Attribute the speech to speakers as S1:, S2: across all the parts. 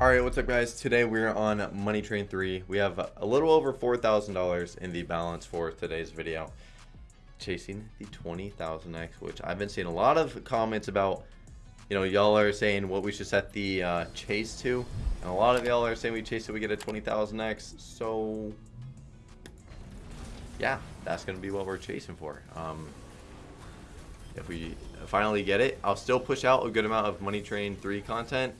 S1: Alright, what's up guys? Today we're on Money Train 3. We have a little over $4,000 in the balance for today's video. Chasing the 20,000X, which I've been seeing a lot of comments about. You know, y'all are saying what we should set the uh, chase to. And a lot of y'all are saying we chase it, we get a 20,000X. So, yeah, that's going to be what we're chasing for. Um, if we finally get it, I'll still push out a good amount of Money Train 3 content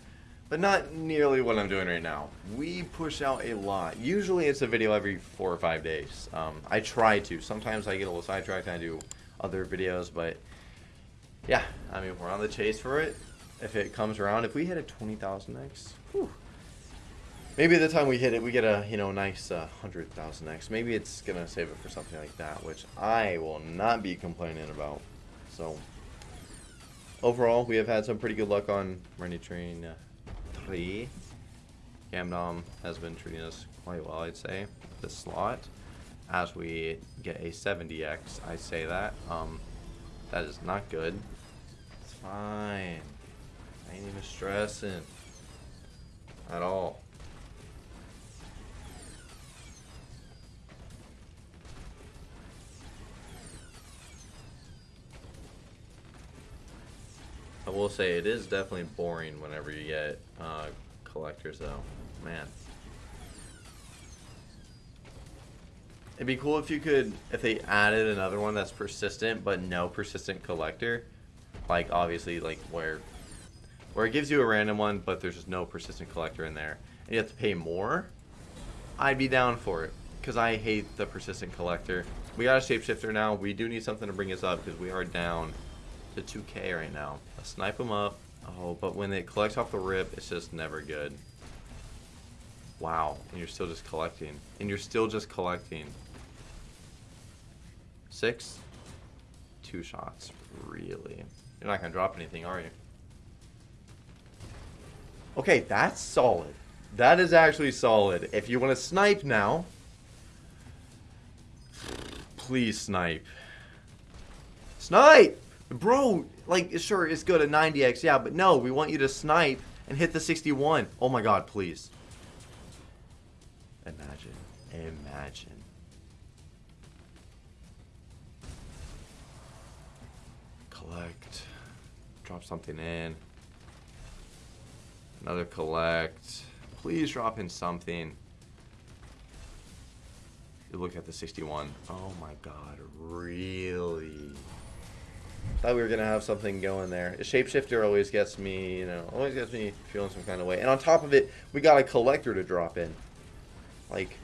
S1: but not nearly what I'm doing right now. We push out a lot. Usually it's a video every four or five days. Um, I try to. Sometimes I get a little sidetracked and I do other videos, but yeah, I mean, we're on the chase for it. If it comes around, if we hit a 20,000x, maybe the time we hit it, we get a, you know, nice uh, 100,000x. Maybe it's going to save it for something like that, which I will not be complaining about. So, overall, we have had some pretty good luck on Money Train uh, three. Gamdom has been treating us quite well, I'd say, this slot. As we get a 70x, I say that. Um, that is not good. It's fine. I ain't even stressing. At all. I will say it is definitely boring whenever you get uh, collectors though. Man. It'd be cool if you could, if they added another one that's persistent, but no persistent collector. Like, obviously, like, where where it gives you a random one, but there's just no persistent collector in there. And you have to pay more. I'd be down for it. Because I hate the persistent collector. We got a shapeshifter now. We do need something to bring us up because we are down to 2k right now. Snipe them up. Oh, but when it collects off the rip, it's just never good. Wow, and you're still just collecting. And you're still just collecting. Six? Two shots. Really? You're not going to drop anything, are you? Okay, that's solid. That is actually solid. If you want to snipe now, please snipe. Snipe! Bro, like, sure, it's good at 90x, yeah, but no, we want you to snipe and hit the 61. Oh my god, please. Imagine. Imagine. Collect. Drop something in. Another collect. Please drop in something. You look at the 61. Oh my god, really? Thought we were gonna have something going there. A shapeshifter always gets me, you know, always gets me feeling some kind of way. And on top of it, we got a collector to drop in. Like,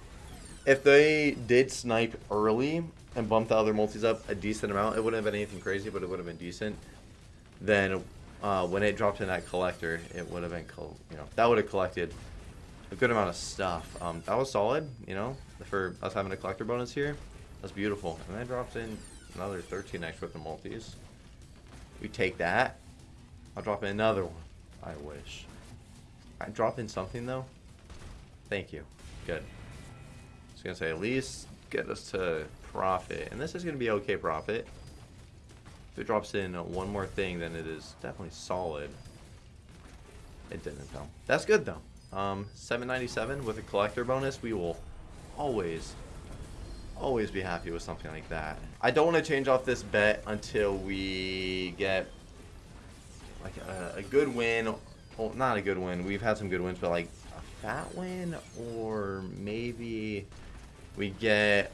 S1: if they did snipe early and bump the other multis up a decent amount, it wouldn't have been anything crazy, but it would have been decent. Then uh, when it dropped in that collector, it would have been, you know, that would have collected a good amount of stuff. Um, that was solid, you know, for us having a collector bonus here. That's beautiful. And then drops in another 13x worth of multis. We take that. I'll drop in another one. I wish. I drop in something though. Thank you. Good. I was gonna say at least get us to profit, and this is gonna be okay profit. If it drops in one more thing, then it is definitely solid. It didn't though. That's good though. Um, 797 with a collector bonus. We will always always be happy with something like that. I don't want to change off this bet until we get like a, a good win. Well, not a good win. We've had some good wins, but like a fat win or maybe we get,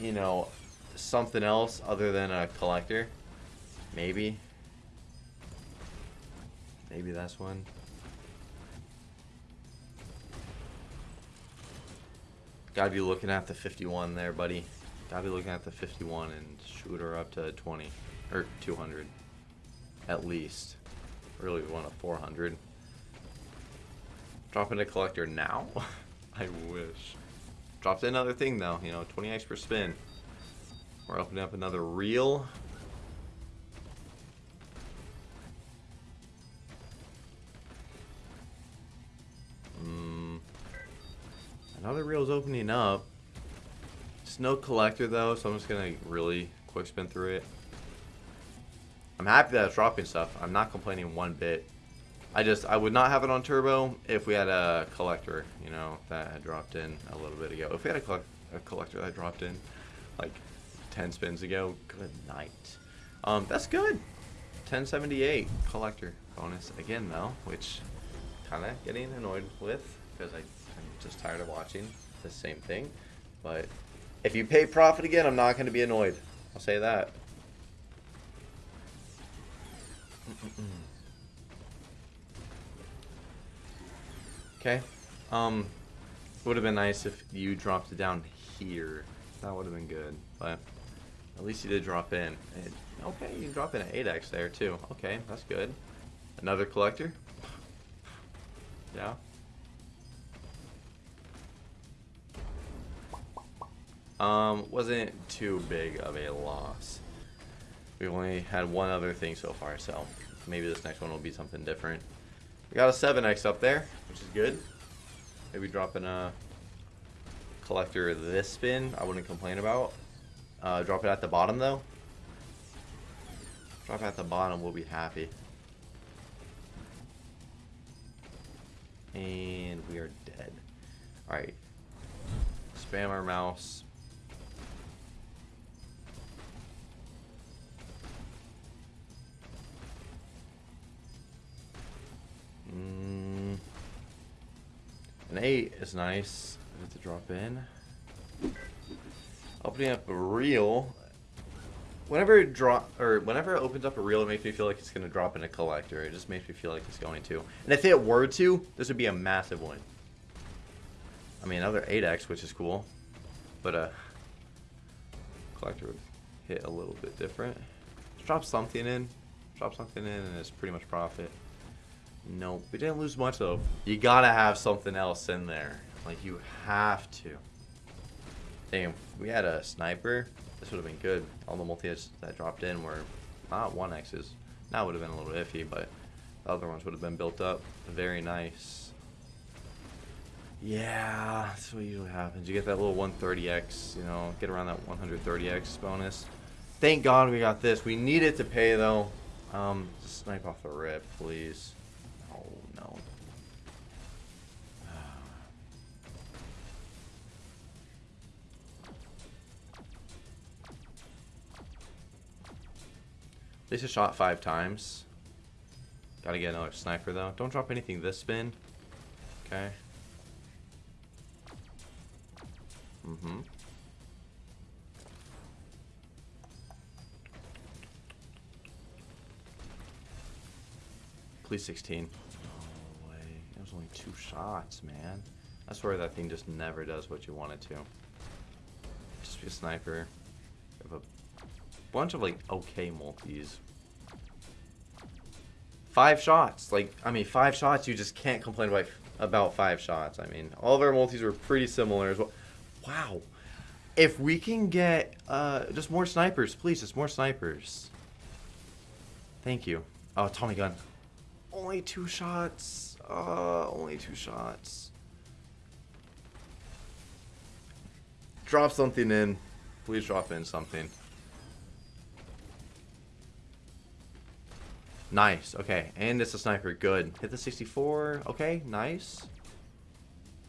S1: you know, something else other than a collector. Maybe. Maybe that's one. Gotta be looking at the 51 there, buddy. Gotta be looking at the 51 and shoot her up to 20. Or 200. At least. Really want a 400. Dropping a collector now? I wish. Dropped another thing though, you know, 20x per spin. We're opening up another reel. Another reel's opening up. It's no collector though, so I'm just gonna really quick spin through it. I'm happy that it's dropping stuff. I'm not complaining one bit. I just I would not have it on turbo if we had a collector, you know, that had dropped in a little bit ago. If we had a, collect, a collector that dropped in like 10 spins ago, good night. Um, that's good. 1078 collector bonus again though, which kind of getting annoyed with because I'm just tired of watching the same thing. But if you pay profit again, I'm not going to be annoyed. I'll say that. Okay. Um, would have been nice if you dropped it down here. That would have been good, but at least you did drop in. It, okay, you drop in an 8x there too. Okay, that's good. Another collector. Yeah. Um, wasn't too big of a loss. We only had one other thing so far, so maybe this next one will be something different. We got a 7x up there, which is good. Maybe dropping a collector this spin, I wouldn't complain about. Uh, drop it at the bottom though. Drop it at the bottom, we'll be happy. And we are dead. Alright. Spam our mouse. Mm. An 8 is nice. I have to drop in. Opening up a reel. Whenever it drop or whenever it opens up a reel, it makes me feel like it's gonna drop in a collector. It just makes me feel like it's going to. And if it were to, this would be a massive win. I mean, another 8x, which is cool, but uh, collector would hit a little bit different. Just drop something in, drop something in, and it's pretty much profit. Nope, we didn't lose much though. You gotta have something else in there. Like you have to. Damn, we had a sniper. This would have been good. All the multi that dropped in were not 1x's. That would have been a little iffy, but the other ones would have been built up. Very nice. Yeah, that's what usually happens. You get that little 130x, you know, get around that 130x bonus. Thank God we got this. We need it to pay, though. Um, just snipe off the rip, please. Least I shot five times. Gotta get another sniper though. Don't drop anything this spin. Okay. Mm-hmm. Please 16. No way. It was only two shots, man. I swear that thing just never does what you want it to. Just be a sniper. Bunch of like okay multis. Five shots. Like, I mean, five shots, you just can't complain about, about five shots. I mean, all of our multis were pretty similar as well. Wow. If we can get uh, just more snipers, please, just more snipers. Thank you. Oh, Tommy gun. Only two shots. Uh, only two shots. Drop something in. Please drop in something. Nice. Okay. And it's a sniper. Good. Hit the 64. Okay. Nice.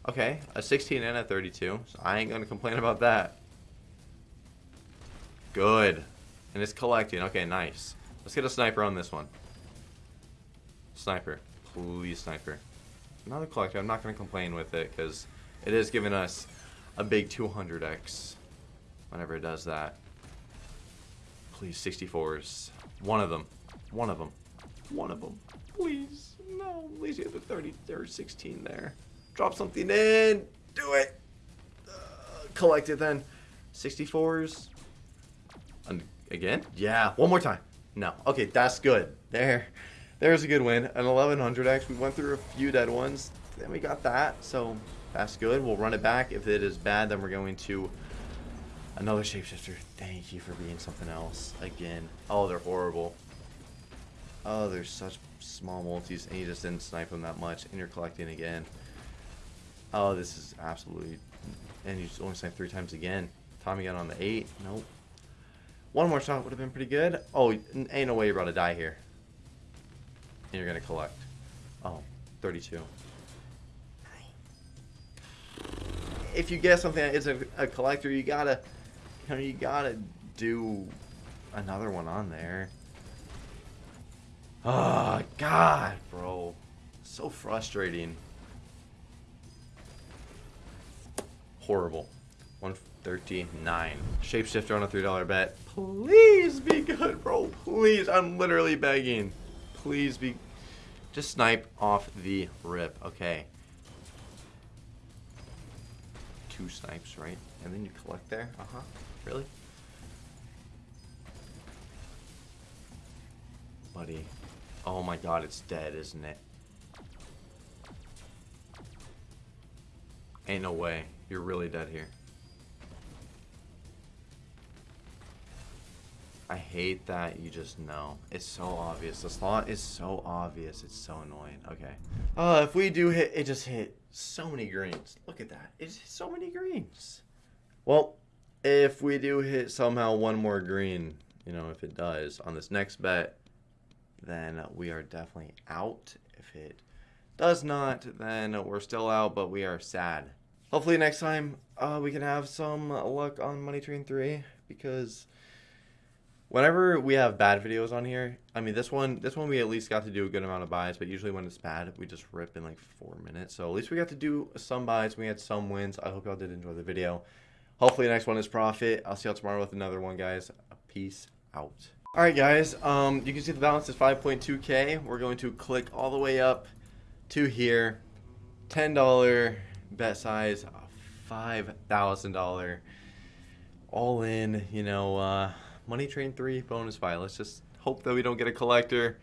S1: Okay. A 16 and a 32. So I ain't going to complain about that. Good. And it's collecting. Okay. Nice. Let's get a sniper on this one. Sniper. Please, sniper. Another collector. I'm not going to complain with it because it is giving us a big 200x whenever it does that. Please, 64s. One of them. One of them. One of them. Please. No. At least you have the 30 or 16 there. Drop something in. Do it. Uh, collect it then. 64s. And again? Yeah. One more time. No. Okay, that's good. There. There's a good win. An 1100x. We went through a few dead ones. Then we got that. So that's good. We'll run it back. If it is bad, then we're going to another shapeshifter. Thank you for being something else. Again. Oh, they're horrible. Oh, there's such small multis, and you just didn't snipe them that much, and you're collecting again. Oh, this is absolutely... And you just only sniped three times again. Tommy gun on the eight. Nope. One more shot would have been pretty good. Oh, ain't no way you're about to die here. And you're going to collect. Oh, 32. If you get something that is a, a collector, you gotta, you know, you gotta do another one on there. Oh, God, bro. So frustrating. Horrible. 139. Shapeshifter on a $3 bet. Please be good, bro. Please. I'm literally begging. Please be... Just snipe off the rip. Okay. Two snipes, right? And then you collect there? Uh-huh. Really? Buddy. Oh my god, it's dead, isn't it? Ain't no way. You're really dead here. I hate that you just know. It's so obvious. The slot is so obvious. It's so annoying. Okay. Uh, if we do hit, it just hit so many greens. Look at that. It's so many greens. Well, if we do hit somehow one more green, you know, if it does on this next bet, then we are definitely out. If it does not, then we're still out, but we are sad. Hopefully next time uh, we can have some luck on Money Train 3 because whenever we have bad videos on here, I mean this one this one we at least got to do a good amount of buys, but usually when it's bad, we just rip in like four minutes. So at least we got to do some buys, we had some wins. I hope y'all did enjoy the video. Hopefully the next one is profit. I'll see y'all tomorrow with another one, guys. Peace out. Alright guys, um, you can see the balance is 5.2k. We're going to click all the way up to here. $10 bet size, $5,000 all in, you know, uh, Money Train 3 bonus buy. Let's just hope that we don't get a collector.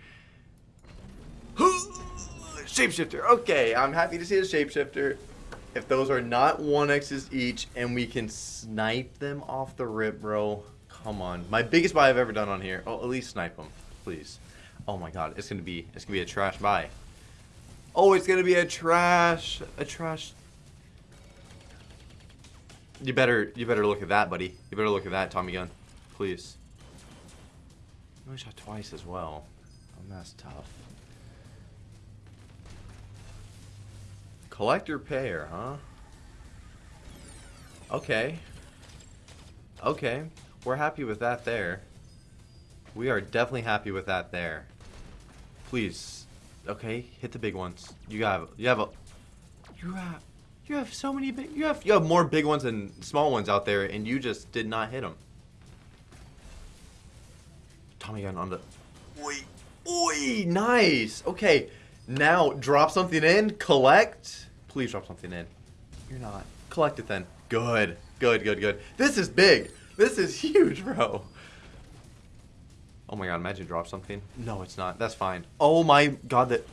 S1: Shapeshifter. Okay, I'm happy to see a shapeshifter. If those are not 1x's each and we can snipe them off the rip, bro. Come on. My biggest buy I've ever done on here. Oh, at least snipe them, please. Oh my god, it's gonna be it's gonna be a trash buy. Oh, it's gonna be a trash a trash you better you better look at that, buddy. You better look at that, Tommy gun. Please. I shot twice as well. Oh, that's tough. Collector pair, huh? Okay. Okay. We're happy with that there. We are definitely happy with that there. Please. Okay, hit the big ones. You have you have a you have you have so many big you have you have more big ones than small ones out there and you just did not hit them. Tommy gun on the Oi. Oi, nice. Okay. Now drop something in, collect. Please drop something in. You're not. Collect it then. Good. Good, good, good. This is big. This is huge, bro. Oh my god, imagine drop something. No, it's not. That's fine. Oh my god, that...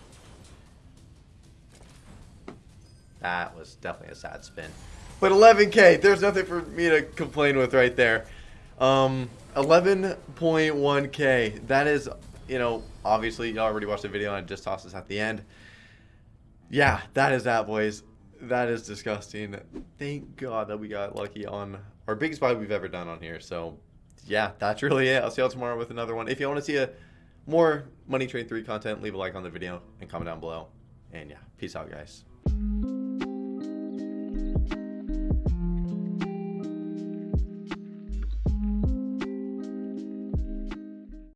S1: That was definitely a sad spin. But 11k, there's nothing for me to complain with right there. Um, 11.1k. That is, you know, obviously, y'all already watched the video and I just tossed this at the end. Yeah, that is that, boys. That is disgusting. Thank God that we got lucky on our biggest buy we've ever done on here. So, yeah, that's really it. I'll see y'all tomorrow with another one. If you want to see a more Money Train 3 content, leave a like on the video and comment down below. And yeah, peace out, guys.